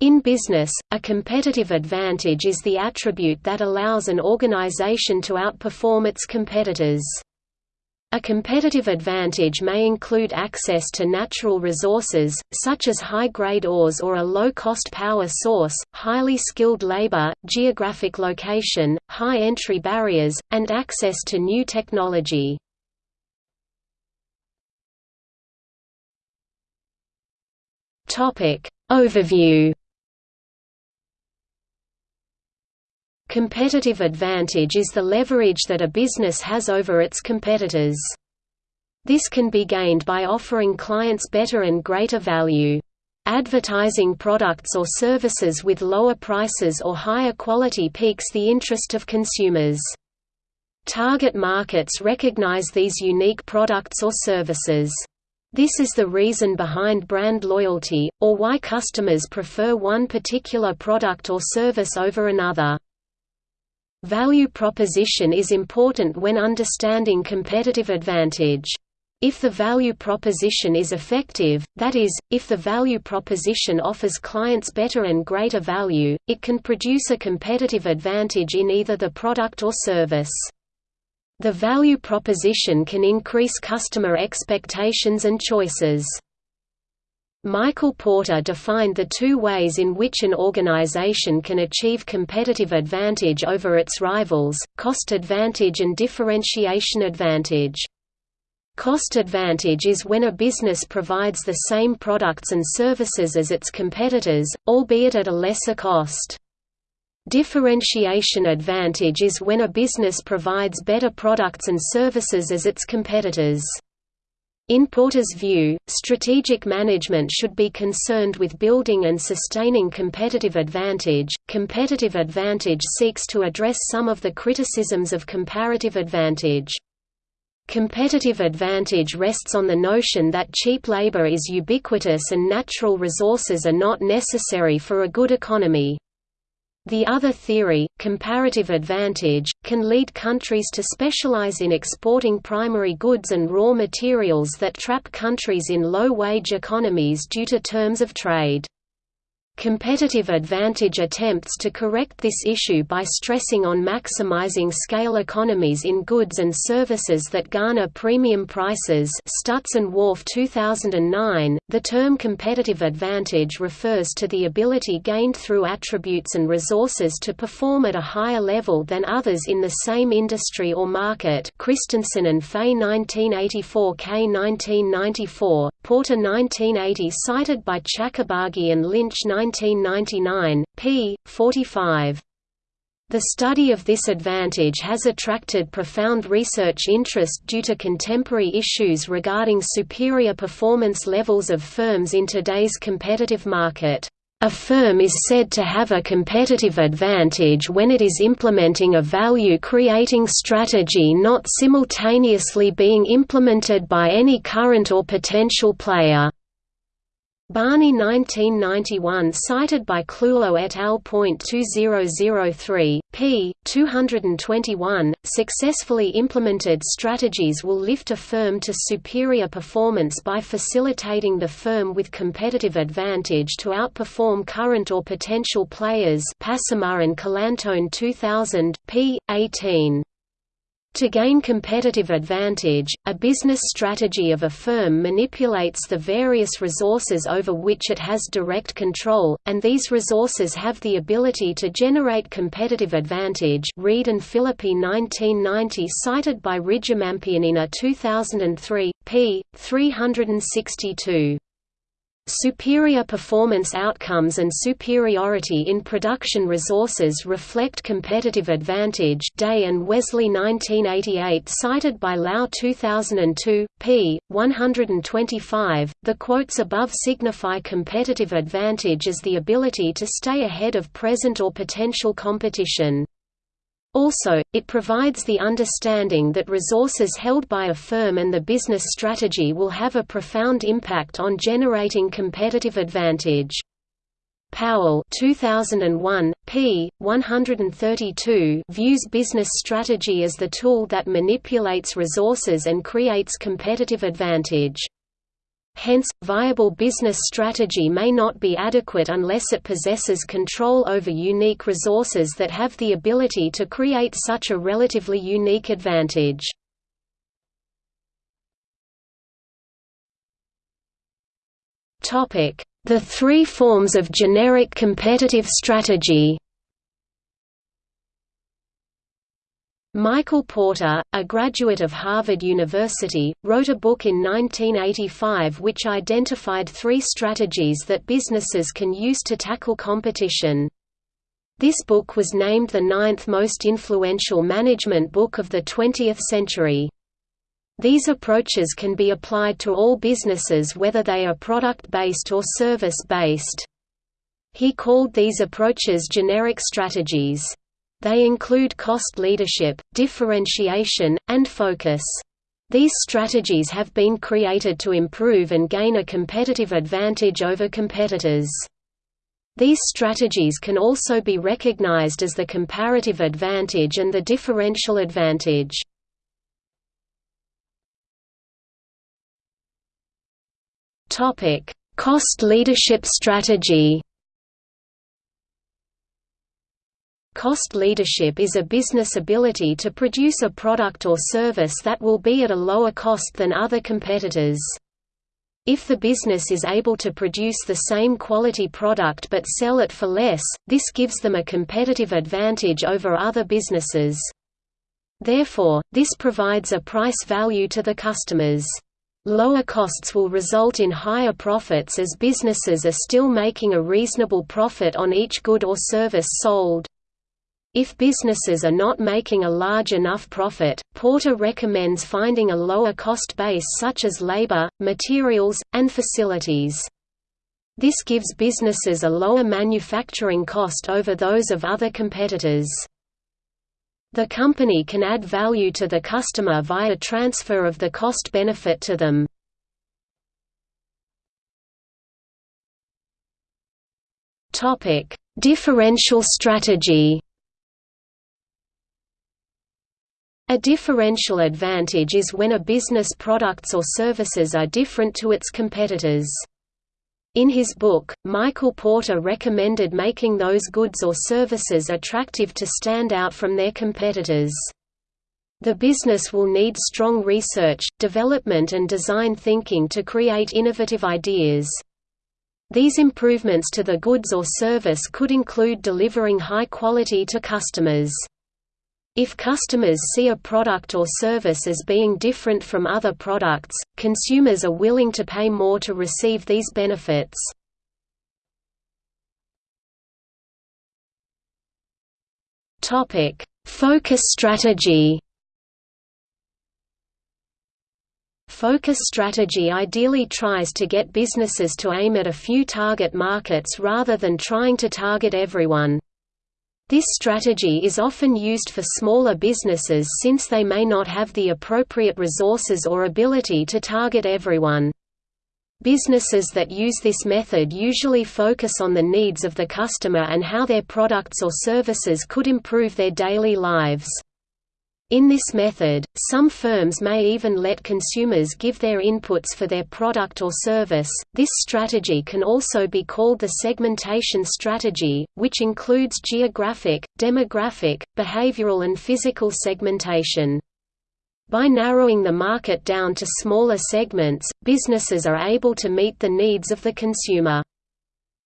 In business, a competitive advantage is the attribute that allows an organization to outperform its competitors. A competitive advantage may include access to natural resources, such as high-grade ores or a low-cost power source, highly skilled labor, geographic location, high entry barriers, and access to new technology. Overview Competitive advantage is the leverage that a business has over its competitors. This can be gained by offering clients better and greater value. Advertising products or services with lower prices or higher quality piques the interest of consumers. Target markets recognize these unique products or services. This is the reason behind brand loyalty, or why customers prefer one particular product or service over another. Value proposition is important when understanding competitive advantage. If the value proposition is effective, that is, if the value proposition offers clients better and greater value, it can produce a competitive advantage in either the product or service. The value proposition can increase customer expectations and choices. Michael Porter defined the two ways in which an organization can achieve competitive advantage over its rivals, cost advantage and differentiation advantage. Cost advantage is when a business provides the same products and services as its competitors, albeit at a lesser cost. Differentiation advantage is when a business provides better products and services as its competitors. In Porter's view, strategic management should be concerned with building and sustaining competitive advantage. Competitive advantage seeks to address some of the criticisms of comparative advantage. Competitive advantage rests on the notion that cheap labor is ubiquitous and natural resources are not necessary for a good economy. The other theory, comparative advantage, can lead countries to specialize in exporting primary goods and raw materials that trap countries in low-wage economies due to terms of trade. Competitive advantage attempts to correct this issue by stressing on maximizing scale economies in goods and services that garner premium prices Stutz and Warf 2009. The term competitive advantage refers to the ability gained through attributes and resources to perform at a higher level than others in the same industry or market Christensen and Fahey 1984 Kay 1994, Porter 1980 cited by Chacarbaghi and Lynch 1999, p. 45. The study of this advantage has attracted profound research interest due to contemporary issues regarding superior performance levels of firms in today's competitive market. A firm is said to have a competitive advantage when it is implementing a value-creating strategy not simultaneously being implemented by any current or potential player. Barney 1991 cited by Clulow et al. 2003, p. 221, successfully implemented strategies will lift a firm to superior performance by facilitating the firm with competitive advantage to outperform current or potential players Passemard and Calantone 2000, p. 18. To gain competitive advantage, a business strategy of a firm manipulates the various resources over which it has direct control, and these resources have the ability to generate competitive advantage Reed and Philippi 1990 cited by Rijamampianina 2003, p. 362. Superior performance outcomes and superiority in production resources reflect competitive advantage Day and Wensley 1988 cited by Lau 2002, p. 125. The quotes above signify competitive advantage as the ability to stay ahead of present or potential competition. Also, it provides the understanding that resources held by a firm and the business strategy will have a profound impact on generating competitive advantage. Powell 2001, p. 132 views business strategy as the tool that manipulates resources and creates competitive advantage. Hence, viable business strategy may not be adequate unless it possesses control over unique resources that have the ability to create such a relatively unique advantage. The three forms of generic competitive strategy Michael Porter, a graduate of Harvard University, wrote a book in 1985 which identified three strategies that businesses can use to tackle competition. This book was named the ninth most influential management book of the 20th century. These approaches can be applied to all businesses whether they are product-based or service-based. He called these approaches generic strategies. They include cost leadership, differentiation, and focus. These strategies have been created to improve and gain a competitive advantage over competitors. These strategies can also be recognized as the comparative advantage and the differential advantage. Cost leadership strategy Cost leadership is a business ability to produce a product or service that will be at a lower cost than other competitors. If the business is able to produce the same quality product but sell it for less, this gives them a competitive advantage over other businesses. Therefore, this provides a price value to the customers. Lower costs will result in higher profits as businesses are still making a reasonable profit on each good or service sold. If businesses are not making a large enough profit, Porter recommends finding a lower cost base such as labor, materials, and facilities. This gives businesses a lower manufacturing cost over those of other competitors. The company can add value to the customer via transfer of the cost benefit to them. Differential strategy A differential advantage is when a business products or services are different to its competitors. In his book, Michael Porter recommended making those goods or services attractive to stand out from their competitors. The business will need strong research, development and design thinking to create innovative ideas. These improvements to the goods or service could include delivering high quality to customers. If customers see a product or service as being different from other products, consumers are willing to pay more to receive these benefits. Focus strategy Focus strategy ideally tries to get businesses to aim at a few target markets rather than trying to target everyone. This strategy is often used for smaller businesses since they may not have the appropriate resources or ability to target everyone. Businesses that use this method usually focus on the needs of the customer and how their products or services could improve their daily lives. In this method, some firms may even let consumers give their inputs for their product or service. This strategy can also be called the segmentation strategy, which includes geographic, demographic, behavioral, and physical segmentation. By narrowing the market down to smaller segments, businesses are able to meet the needs of the consumer.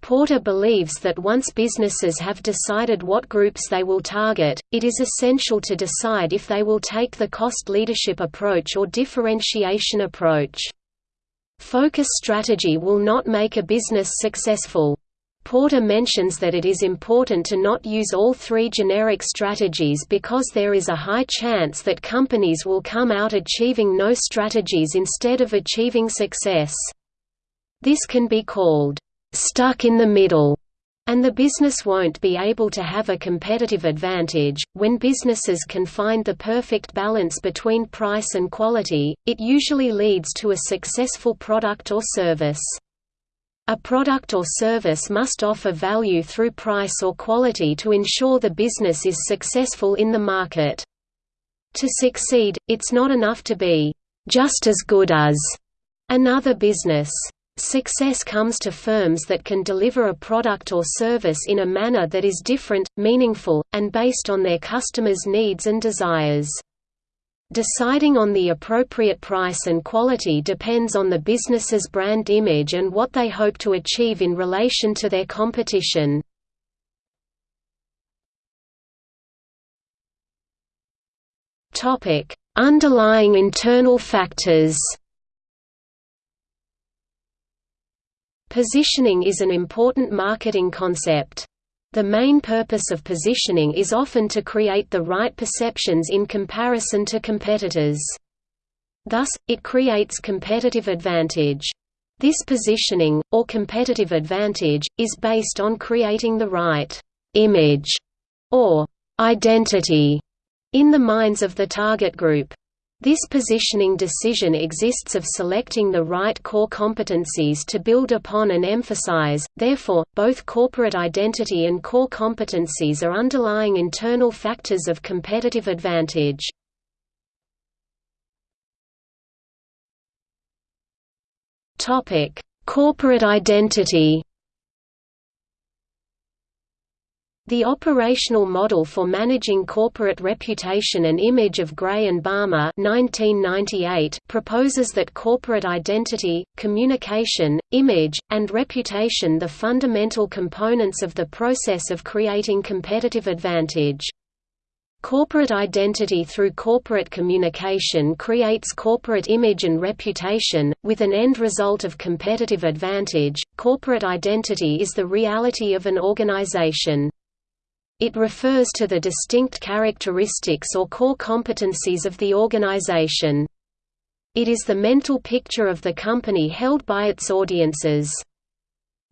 Porter believes that once businesses have decided what groups they will target, it is essential to decide if they will take the cost leadership approach or differentiation approach. Focus strategy will not make a business successful. Porter mentions that it is important to not use all three generic strategies because there is a high chance that companies will come out achieving no strategies instead of achieving success. This can be called stuck in the middle, and the business won't be able to have a competitive advantage. When businesses can find the perfect balance between price and quality, it usually leads to a successful product or service. A product or service must offer value through price or quality to ensure the business is successful in the market. To succeed, it's not enough to be just as good as another business. Success comes to firms that can deliver a product or service in a manner that is different, meaningful, and based on their customers' needs and desires. Deciding on the appropriate price and quality depends on the business's brand image and what they hope to achieve in relation to their competition. Underlying internal factors Positioning is an important marketing concept. The main purpose of positioning is often to create the right perceptions in comparison to competitors. Thus, it creates competitive advantage. This positioning, or competitive advantage, is based on creating the right image or identity in the minds of the target group. This positioning decision exists of selecting the right core competencies to build upon and emphasize, therefore, both corporate identity and core competencies are underlying internal factors of competitive advantage. Corporate identity The operational model for managing corporate reputation and image of Gray and Balmer 1998 proposes that corporate identity, communication, image, and reputation the fundamental components of the process of creating competitive advantage. Corporate identity through corporate communication creates corporate image and reputation, with an end result of competitive advantage. Corporate identity is the reality of an organization. It refers to the distinct characteristics or core competencies of the organization. It is the mental picture of the company held by its audiences.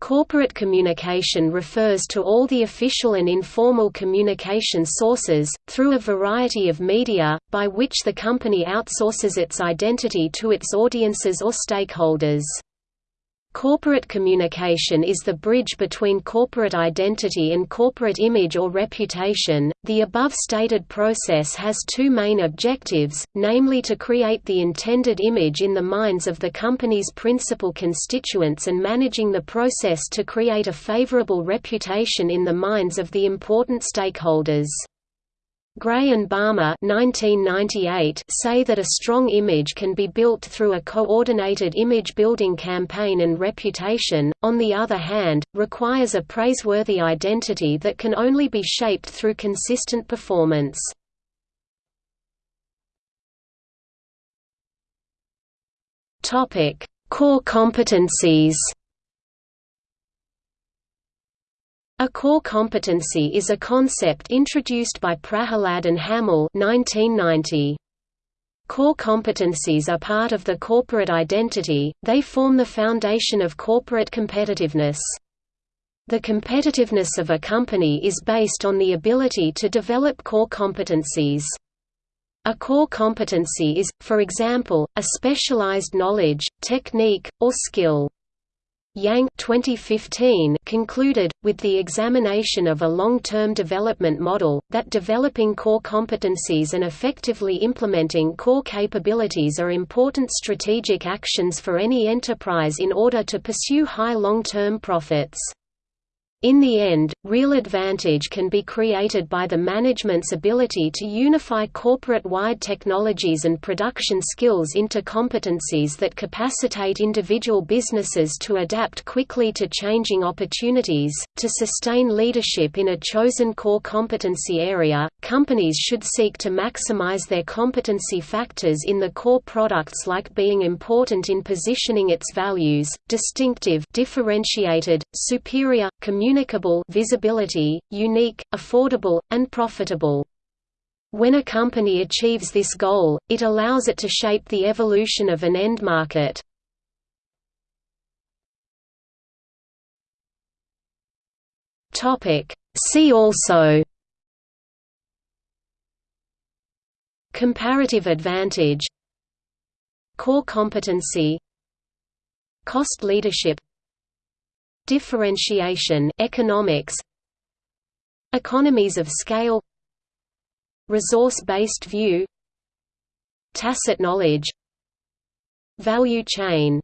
Corporate communication refers to all the official and informal communication sources, through a variety of media, by which the company outsources its identity to its audiences or stakeholders. Corporate communication is the bridge between corporate identity and corporate image or reputation. The above stated process has two main objectives, namely to create the intended image in the minds of the company's principal constituents and managing the process to create a favorable reputation in the minds of the important stakeholders. Gray and Balmer 1998 say that a strong image can be built through a coordinated image-building campaign and reputation, on the other hand, requires a praiseworthy identity that can only be shaped through consistent performance. Core competencies A core competency is a concept introduced by Prahalad and Hamel 1990. Core competencies are part of the corporate identity, they form the foundation of corporate competitiveness. The competitiveness of a company is based on the ability to develop core competencies. A core competency is, for example, a specialized knowledge, technique, or skill. Yang 2015 concluded, with the examination of a long-term development model, that developing core competencies and effectively implementing core capabilities are important strategic actions for any enterprise in order to pursue high long-term profits. In the end, real advantage can be created by the management's ability to unify corporate-wide technologies and production skills into competencies that capacitate individual businesses to adapt quickly to changing opportunities. To sustain leadership in a chosen core competency area, companies should seek to maximize their competency factors in the core products like being important in positioning its values, distinctive, differentiated, superior, communicative communicable visibility, unique, affordable, and profitable. When a company achieves this goal, it allows it to shape the evolution of an end market. See also Comparative advantage Core competency Cost leadership differentiation economics economies of scale resource-based view tacit knowledge Value chain